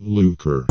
Lucre.